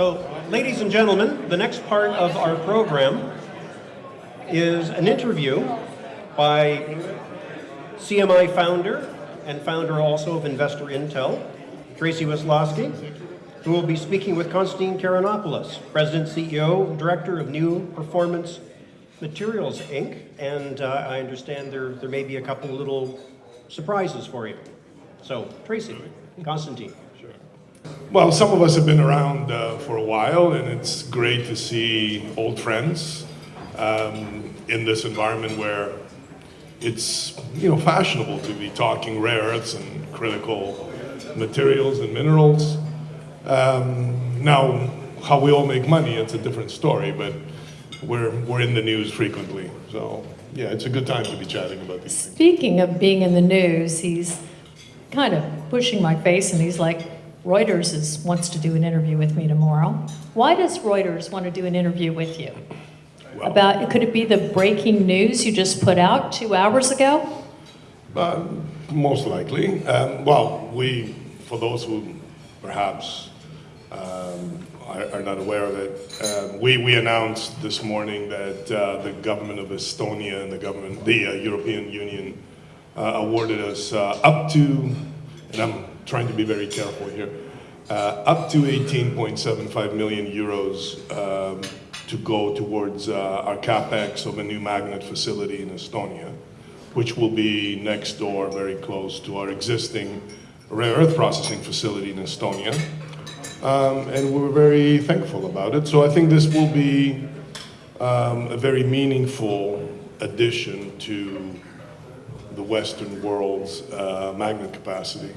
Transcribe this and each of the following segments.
So, ladies and gentlemen, the next part of our program is an interview by CMI founder and founder also of Investor Intel, Tracy Weslosky, who will be speaking with Konstantin Karayannopoulos, President, CEO, Director of Neo Performance Materials, Inc. And uh, I understand there, there may be a couple little surprises for you. So, Tracy, Konstantin. Well, some of us have been around uh, for a while, and it's great to see old friends um, in this environment where it's you know fashionable to be talking rare earths and critical materials and minerals. Um, now, how we all make money, it's a different story, but we're, we're in the news frequently. So, yeah, it's a good time to be chatting about these things. Speaking of being in the news, he's kind of pushing my face and he's like, Reuters is, wants to do an interview with me tomorrow. Why does Reuters want to do an interview with you? Well, About, could it be the breaking news you just put out two hours ago? Uh, most likely. Um, well, we, for those who perhaps um, are, are not aware of it, um, we, we announced this morning that uh, the government of Estonia and the government, the uh, European Union, uh, awarded us uh, up to, and I'm trying to be very careful here, uh, up to 18.75 million euros um, to go towards uh, our capex of a new magnet facility in Estonia which will be next door, very close to our existing rare earth processing facility in Estonia. Um, and we're very thankful about it. So I think this will be um, a very meaningful addition to the Western world's uh, magnet capacity.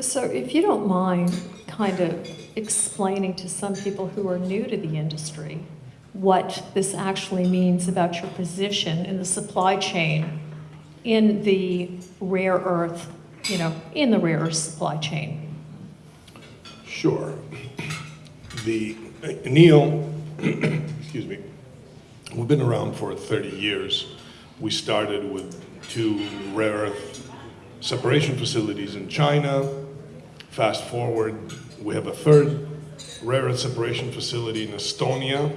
So if you don't mind kind of explaining to some people who are new to the industry what this actually means about your position in the supply chain in the rare earth, you know, in the rare earth supply chain. Sure. The uh, Neo, excuse me, we've been around for 30 years. We started with two rare earth separation facilities in China. Fast forward, we have a third rare earth separation facility in Estonia.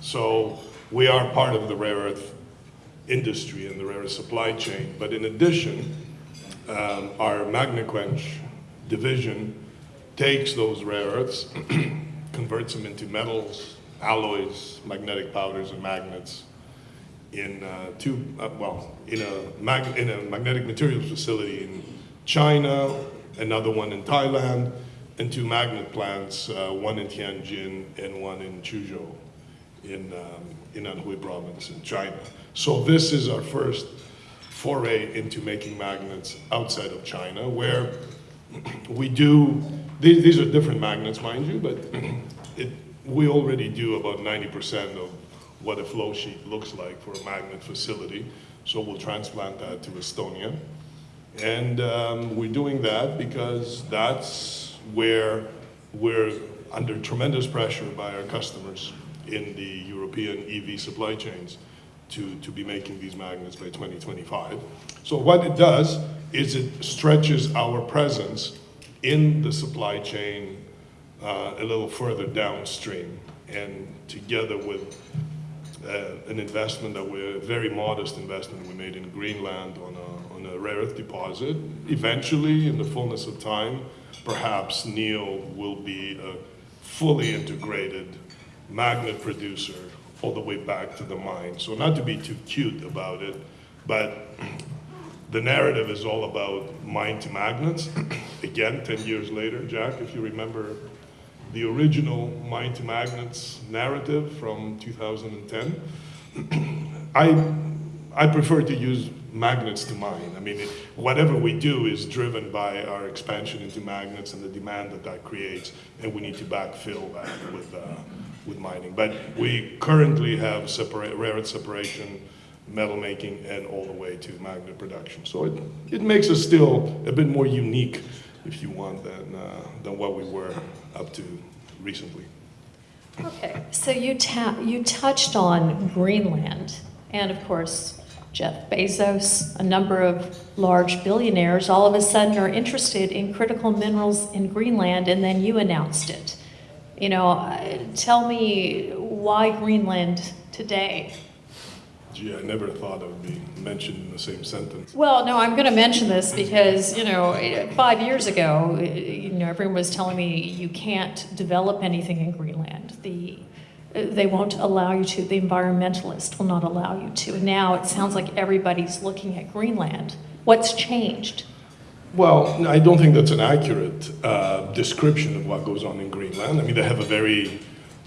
so we are part of the rare earth industry and the rare earth supply chain. But in addition, um, our Magnequench division takes those rare earths, converts them into metals, alloys, magnetic powders, and magnets in uh, two, uh, well, in a, in a magnetic materials facility in China, another one in Thailand, and two magnet plants, uh, one in Tianjin and one in Chuzhou in, um, in Anhui province in China. So this is our first foray into making magnets outside of China, where we do, these, these are different magnets, mind you, but it, we already do about 90% of what a flow sheet looks like for a magnet facility. So we'll transplant that to Estonia. And um, we're doing that because that's where we're under tremendous pressure by our customers in the European EV supply chains to, to be making these magnets by 2025. So what it does is it stretches our presence in the supply chain uh, a little further downstream. And together with uh, an investment that we're, a very modest investment we made in Greenland on a, on a rare earth deposit, eventually, in the fullness of time, perhaps Neo will be a fully integrated magnet producer all the way back to the mine. So not to be too cute about it, but the narrative is all about mine to magnets. Again, 10 years later, Jack, if you remember the original mine to magnets narrative from 2010, I, I prefer to use magnets to mine. I mean, it, whatever we do is driven by our expansion into magnets and the demand that that creates, and we need to backfill that with, uh, with mining. But we currently have separate, rare earth separation, metal making, and all the way to magnet production. So it, it makes us still a bit more unique, if you want, than, uh, than what we were up to recently. Okay, so you, you touched on Greenland, and of course, Jeff Bezos, a number of large billionaires, all of a sudden are interested in critical minerals in Greenland, and then you announced it You know, uh, tell me why Greenland today? Gee, I never thought it would be mentioned in the same sentence. Well, no, I'm going to mention this because, you know, five years ago, you know, everyone was telling me you can't develop anything in Greenland. The, they won't allow you to, the environmentalists will not allow you to. And now it sounds like everybody's looking at Greenland. What's changed? Well, I don't think that's an accurate uh, description of what goes on in Greenland. I mean, they have a very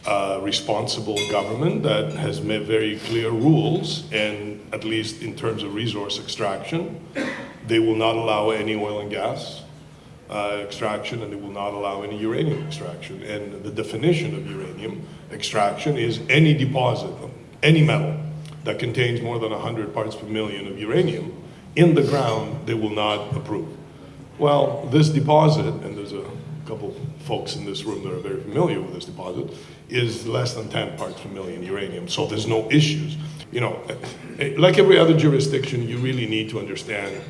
uh, responsible government that has made very clear rules, and at least in terms of resource extraction, they will not allow any oil and gas uh, extraction, and they will not allow any uranium extraction. And the definition of uranium extraction is any deposit, any metal that contains more than 100 parts per million of uranium in the ground, they will not approve. Well, this deposit, and there's a couple folks in this room that are very familiar with this deposit, is less than 10 parts per million uranium, so there's no issues. You know, eh, like every other jurisdiction, you really need to understand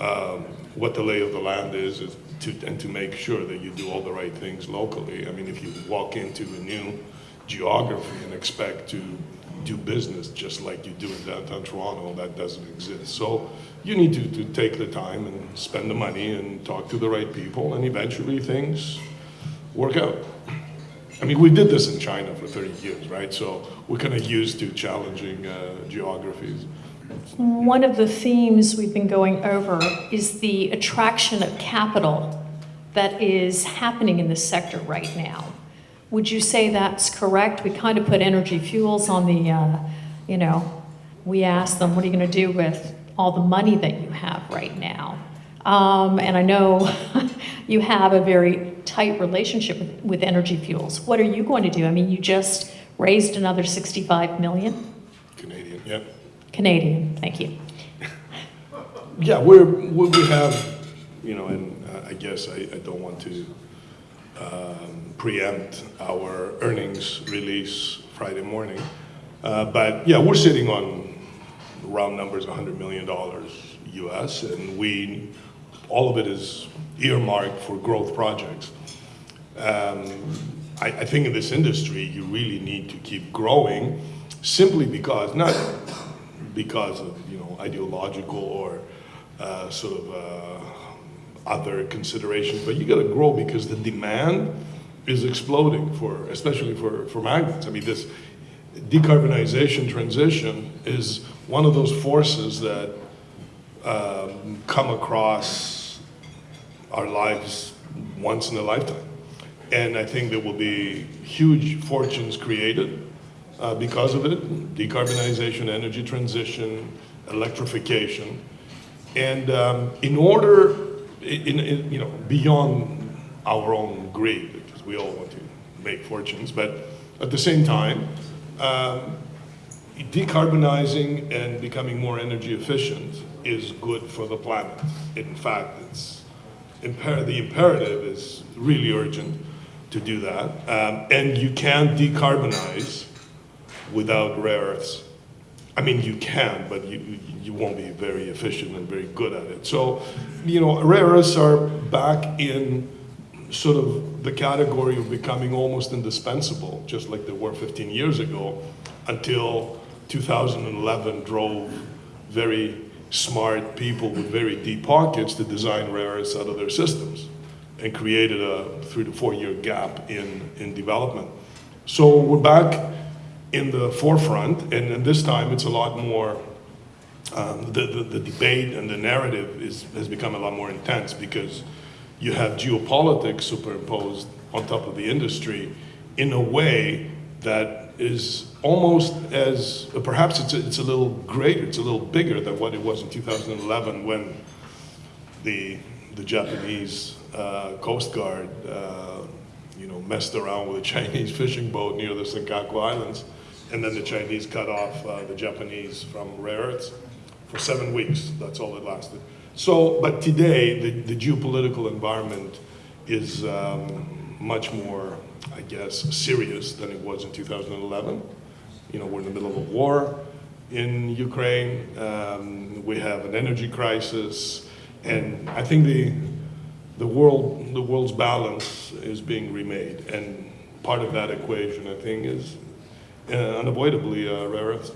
um, what the lay of the land is, to, and to make sure that you do all the right things locally. I mean, if you walk into a new geography and expect to do business just like you do in downtown Toronto, that doesn't exist. So you need to, to take the time and spend the money and talk to the right people, and eventually things work out. I mean, we did this in China for 30 years, right? So we're kind of used to challenging uh, geographies. One of the themes we've been going over is the attraction of capital that is happening in this sector right now. Would you say that's correct? We kind of put energy fuels on the, uh, you know, we asked them, what are you going to do with all the money that you have right now? Um, and I know you have a very tight relationship with, with energy fuels. What are you going to do? I mean, you just raised another 65 million Canadian, yeah. Canadian. Thank you. Yeah, we're, we we have, you know, and uh, I guess I, I don't want to um, preempt our earnings release Friday morning. Uh, But yeah, we're sitting on round numbers, $100 million US, and we, all of it is earmarked for growth projects. Um, I, I think in this industry, you really need to keep growing simply because, not because of, you know, ideological or uh, sort of uh, other considerations, but you gotta grow because the demand is exploding for, especially for, for magnets. I mean, this decarbonization transition is one of those forces that um, come across our lives once in a lifetime. And I think there will be huge fortunes created uh, because of it, decarbonization, energy transition, electrification. And um, in order, in, in, you know, beyond our own greed, because we all want to make fortunes, but at the same time, um, decarbonizing and becoming more energy efficient is good for the planet. In fact, it's imper the imperative is really urgent to do that. Um, and you can't decarbonize without rare earths. I mean, you can, but you, you won't be very efficient and very good at it. So, you know, rare earths are back in sort of the category of becoming almost indispensable, just like they were 15 years ago, until 2011 drove very smart people with very deep pockets to design rare earths out of their systems and created a three to four year gap in, in development. So we're back in the forefront, and, and this time it's a lot more, um, the, the, the debate and the narrative is, has become a lot more intense because you have geopolitics superimposed on top of the industry in a way that is almost as, perhaps it's a, it's a little greater, it's a little bigger than what it was in 2011 when the, the Japanese uh, Coast Guard, uh, you know, messed around with a Chinese fishing boat near the Senkaku Islands, and then the Chinese cut off uh, the Japanese from rare earths for seven weeks. That's all it lasted. So, but today, the, the geopolitical environment is um, much more, I guess, serious than it was in 2011. You know, we're in the middle of a war in Ukraine. Um, we have an energy crisis, and I think the the world the world's balance is being remade. And part of that equation, I think, is uh, unavoidably uh, rare earths.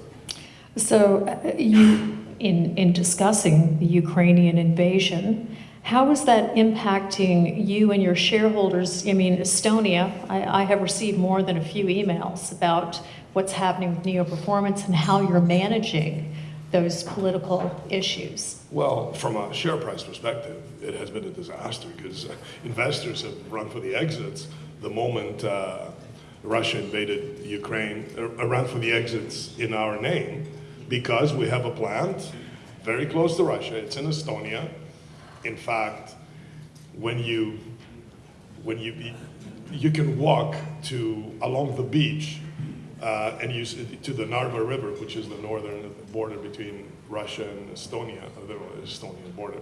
So uh, you, in, in discussing the Ukrainian invasion, how is that impacting you and your shareholders? I mean, Estonia, I, I have received more than a few emails about what's happening with Neo Performance and how you're managing those political issues. Well, from a share price perspective, it has been a disaster because investors have run for the exits the moment uh, Russia invaded Ukraine, uh, ran for the exits in our name because we have a plant very close to Russia. It's in Estonia. In fact, when you when you you can walk to along the beach uh, and you to the Narva River, which is the northern border between Russia and Estonia, uh, the Estonian border,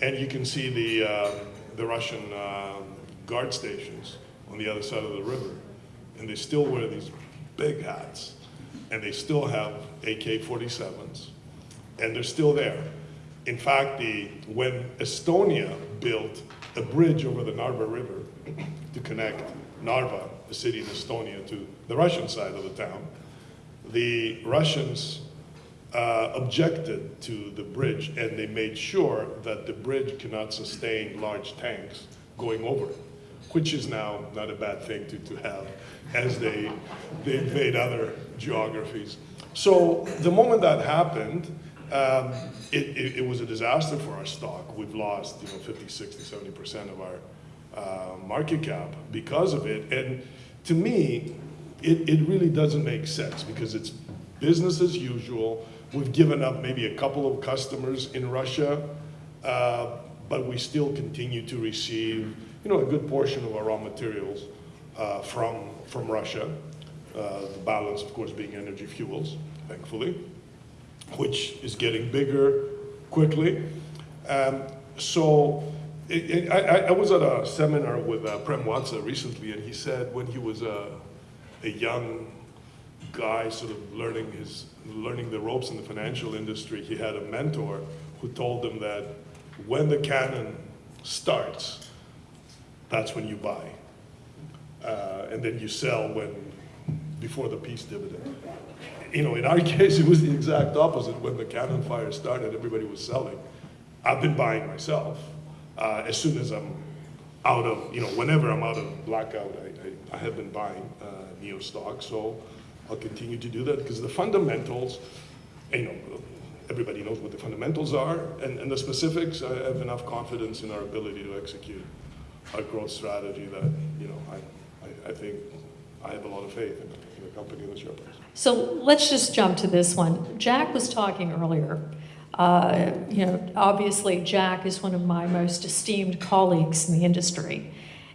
and you can see the uh, the Russian uh, guard stations on the other side of the river, and they still wear these big hats, and they still have AK-47s, and they're still there. In fact, the, when Estonia built a bridge over the Narva River to connect Narva, the city in Estonia, to the Russian side of the town, the Russians uh, objected to the bridge and they made sure that the bridge cannot sustain large tanks going over it, which is now not a bad thing to, to have as they, they invade other geographies. So the moment that happened, um, it, it, it was a disaster for our stock. We've lost, you know, 50, 60, 70% of our uh, market cap because of it. And to me, it, it really doesn't make sense because it's business as usual. We've given up maybe a couple of customers in Russia, uh, but we still continue to receive, you know, a good portion of our raw materials uh, from, from Russia. Uh, the balance, of course, being energy fuels, thankfully which is getting bigger quickly. Um, so I, I was at a seminar with uh, Prem Watsa recently, and he said when he was a, a young guy, sort of learning his learning the ropes in the financial industry, he had a mentor who told him that when the cannon starts, that's when you buy, uh, and then you sell when before the peace dividend you know, in our case, it was the exact opposite. When the cannon fire started, everybody was selling. I've been buying myself. Uh, as soon as I'm out of, you know, whenever I'm out of blackout, I, I, I have been buying uh, Neo stock. So I'll continue to do that because the fundamentals, you know, everybody knows what the fundamentals are, and, and the specifics, I have enough confidence in our ability to execute our growth strategy that, you know, I, I, I think I have a lot of faith in, in the company and the share price. So let's just jump to this one. Jack was talking earlier. Uh, you know, obviously, Jack is one of my most esteemed colleagues in the industry.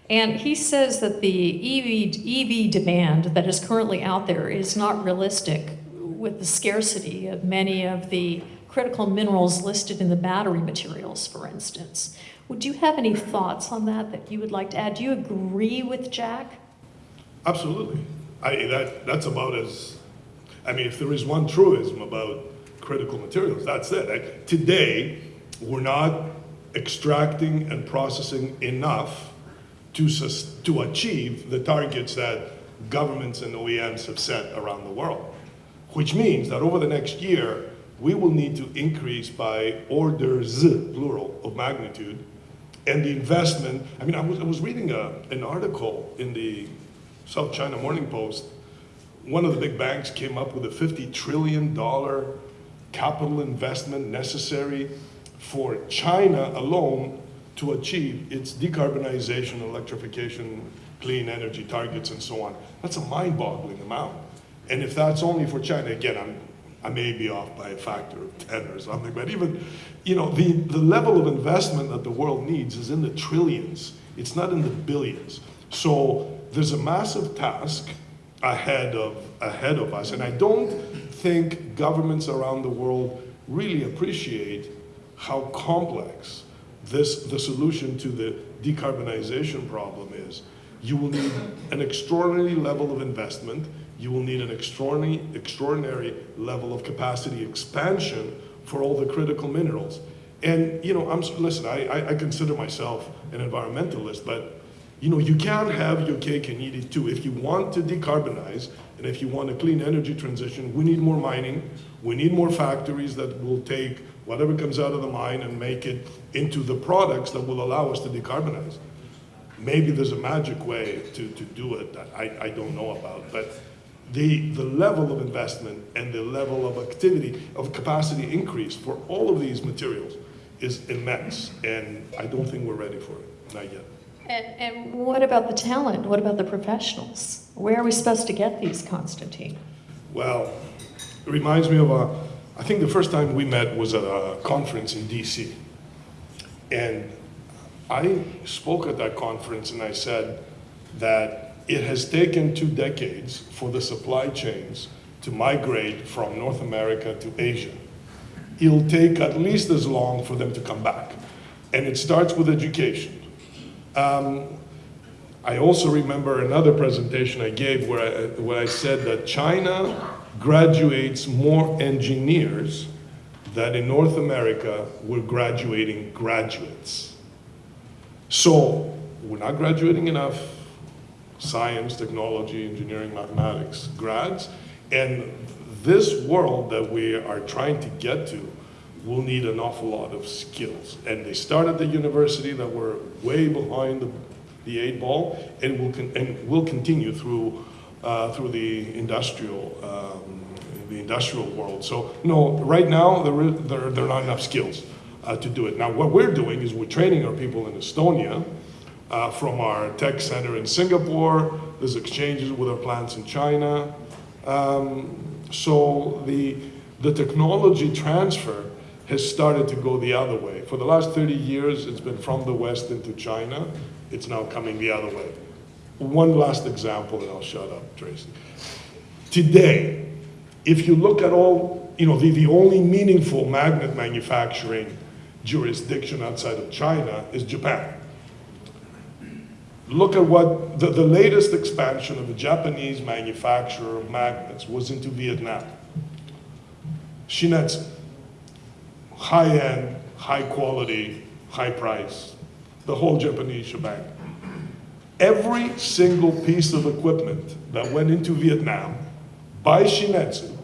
And he says that the EV, EV demand that is currently out there is not realistic with the scarcity of many of the critical minerals listed in the battery materials, for instance. Would you have any thoughts on that that you would like to add? Do you agree with Jack? Absolutely. I, that, that's about as, I mean, if there is one truism about critical materials, that's it. I, today, we're not extracting and processing enough to, to achieve the targets that governments and OEMs have set around the world. Which means that over the next year, we will need to increase by orders, plural, of magnitude, and the investment. I mean, I was, I was reading a, an article in the South China Morning Post, one of the big banks came up with a $50 trillion capital investment necessary for China alone to achieve its decarbonization, electrification, clean energy targets, and so on. That's a mind-boggling amount. And if that's only for China, again, I'm, I may be off by a factor of 10 or something, but even, you know, the, the level of investment that the world needs is in the trillions. It's not in the billions. So there's a massive task ahead of, ahead of us. And I don't think governments around the world really appreciate how complex this, the solution to the decarbonization problem is. You will need an extraordinary level of investment. You will need an extraordinary, extraordinary level of capacity expansion for all the critical minerals. And, you know, I'm, listen, I, I, I consider myself an environmentalist, but You know, you can't have your cake and eat it too. If you want to decarbonize and if you want a clean energy transition, we need more mining. We need more factories that will take whatever comes out of the mine and make it into the products that will allow us to decarbonize. Maybe there's a magic way to, to do it that I, I don't know about, but the, the level of investment and the level of activity, of capacity increase for all of these materials is immense, and I don't think we're ready for it, not yet. And, and what about the talent? What about the professionals? Where are we supposed to get these, Constantine? Well, it reminds me of a, I think the first time we met was at a conference in DC. And I spoke at that conference and I said that it has taken two decades for the supply chains to migrate from North America to Asia. It'll take at least as long for them to come back. And it starts with education. Um, I also remember another presentation I gave where I, where I said that China graduates more engineers than in North America we're graduating graduates. So we're not graduating enough science, technology, engineering, mathematics grads, and this world that we are trying to get to will need an awful lot of skills. And they start at the university that we're way behind the, the eight ball, and will and will continue through uh, through the industrial um, the industrial world. So no, right now there there, there are not enough skills uh, to do it. Now what we're doing is we're training our people in Estonia. Uh, from our tech center in Singapore, there's exchanges with our plants in China. Um, so the, the technology transfer has started to go the other way. For the last 30 years, it's been from the West into China. It's now coming the other way. One last example, and I'll shut up, Tracy. Today, if you look at all, you know, the, the only meaningful magnet manufacturing jurisdiction outside of China is Japan. Look at what the, the latest expansion of a Japanese manufacturer of magnets was into Vietnam. Shin-Etsu high-end, high-quality, high price, the whole Japanese shebang. Every single piece of equipment that went into Vietnam by Shin-Etsu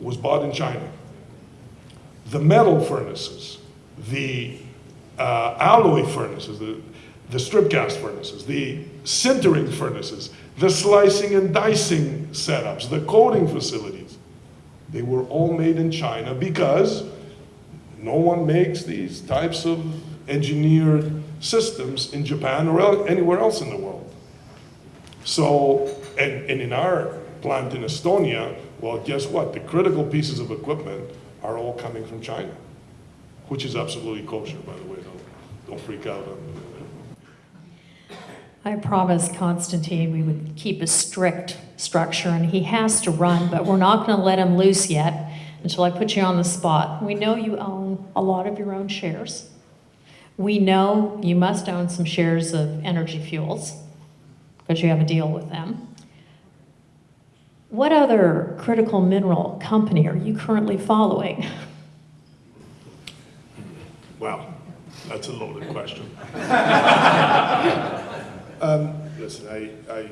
was bought in China. The metal furnaces, the uh, alloy furnaces, the, the strip cast furnaces, the sintering furnaces, the slicing and dicing setups, the coating facilities, they were all made in China because no one makes these types of engineered systems in Japan or anywhere else in the world. So, and, and in our plant in Estonia, well, guess what? The critical pieces of equipment are all coming from China, which is absolutely kosher, by the way. Don't, don't freak out. I promised Constantine we would keep a strict structure, and he has to run, but we're not going to let him loose yet until I put you on the spot. We know you own a lot of your own shares. We know you must own some shares of Energy Fuels because you have a deal with them. What other critical mineral company are you currently following? Well, that's a loaded question. um, listen, I, I,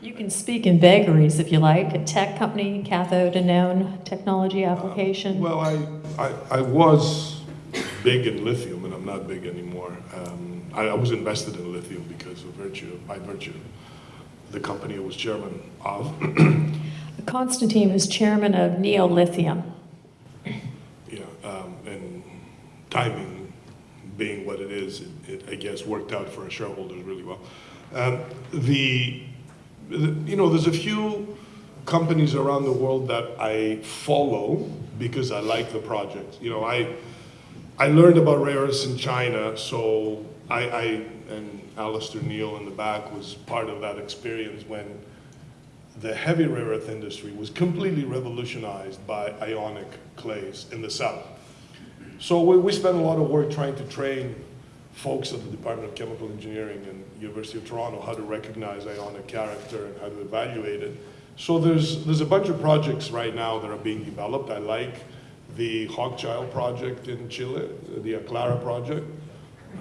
You can speak in vagaries if you like. A tech company, cathode and known technology application. well, I, I, I was big in lithium, not big anymore. Um, I, I was invested in lithium because of virtue, by virtue, the company I was chairman of. Constantine was chairman of Neo Lithium. Yeah, um, and timing being what it is, it, it, I guess, worked out for our shareholders really well. Um, the, the, you know, there's a few companies around the world that I follow because I like the project. You know, I, I learned about rare earths in China, so I, I and Alastair Neill in the back was part of that experience when the heavy rare earth industry was completely revolutionized by ionic clays in the south. So we, we spent a lot of work trying to train folks at the Department of Chemical Engineering and University of Toronto how to recognize ionic character and how to evaluate it. So there's, there's a bunch of projects right now that are being developed. I like the Hawkchild project in Chile, the Aclara project.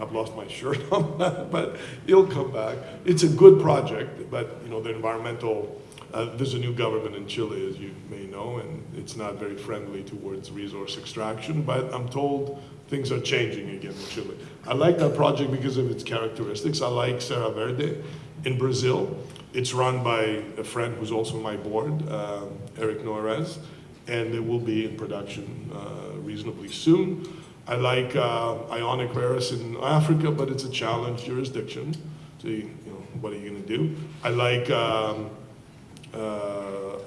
I've lost my shirt on that, but it'll come back. It's a good project, but, you know, the environmental, uh, there's a new government in Chile, as you may know, and it's not very friendly towards resource extraction, but I'm told things are changing again in Chile. I like that project because of its characteristics. I like Serra Verde in Brazil. It's run by a friend who's also on my board, um, Eric Noyrez, and it will be in production uh, reasonably soon. I like uh, Ionic Rare in Africa, but it's a challenge jurisdiction. So, you, know, what are you going to do? I like um, uh,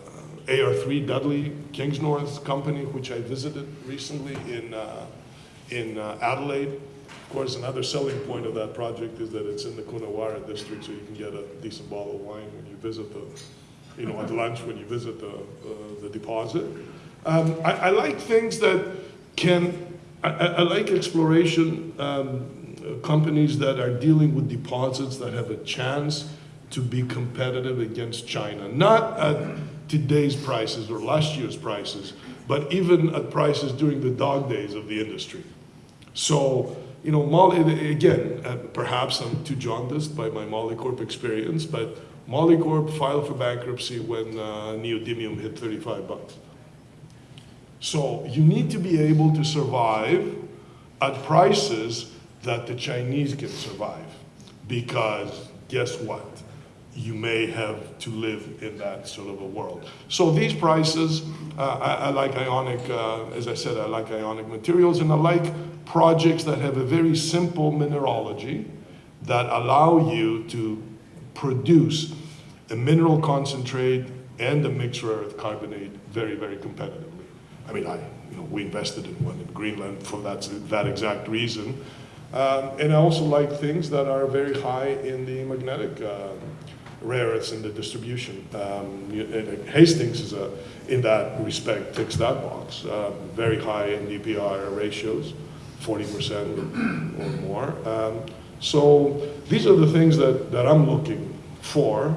AR3 Dudley Kingsnorth Company, which I visited recently in, uh, in uh, Adelaide. Of course, another selling point of that project is that it's in the Coonawarra district, so you can get a decent bottle of wine when you visit the, you know, at lunch when you visit the, the deposit. Um, I, I like things that can, I, I like exploration um, companies that are dealing with deposits that have a chance to be competitive against China. Not at today's prices or last year's prices, but even at prices during the dog days of the industry. So, you know, again, uh, perhaps I'm too jaundiced by my Molycorp experience, but Molycorp filed for bankruptcy when uh, neodymium hit 35 bucks. So you need to be able to survive at prices that the Chinese can survive. Because guess what? You may have to live in that sort of a world. So these prices, uh, I, I like ionic, uh, as I said, I like ionic materials and I like projects that have a very simple mineralogy that allow you to produce a mineral concentrate and the mixed rare earth carbonate very, very competitively. I mean, I, you know, we invested in one in Greenland for that, that exact reason. Um, and I also like things that are very high in the magnetic uh, rare earths in the distribution. Um, Hastings is a, in that respect, ticks that box. Uh, very high in DPR ratios, 40% or more. Um, so these are the things that, that I'm looking for.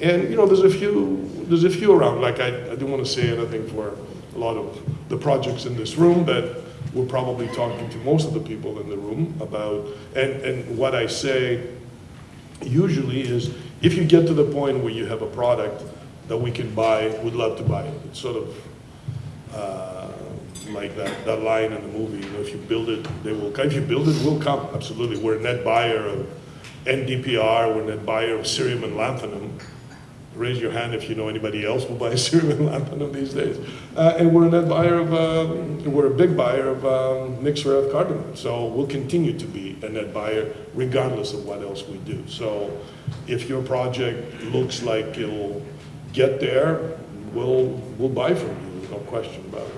And, you know, there's a few, there's a few around, like I, I don't want to say anything for a lot of the projects in this room, but we're probably talking to most of the people in the room about, and, and what I say usually is, if you get to the point where you have a product that we can buy, we'd love to buy it. It's sort of, uh, like that, that line in the movie, you know, if you build it, they will, come. if you build it, we'll come, absolutely. We're a net buyer of NDPR, we're a net buyer of cerium and lanthanum. Raise your hand if you know anybody else who buys and lanthanum these days. Uh, and we're a net buyer of, um, we're a big buyer of um, mixed rare earth carbonate. So we'll continue to be a net buyer regardless of what else we do. So if your project looks like it'll get there, we'll, we'll buy from you, there's no question about it.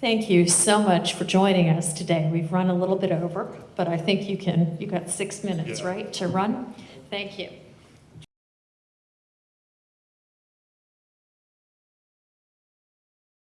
Thank you so much for joining us today. We've run a little bit over, but I think you can, you got six minutes, Yeah. right, to run? Thank you.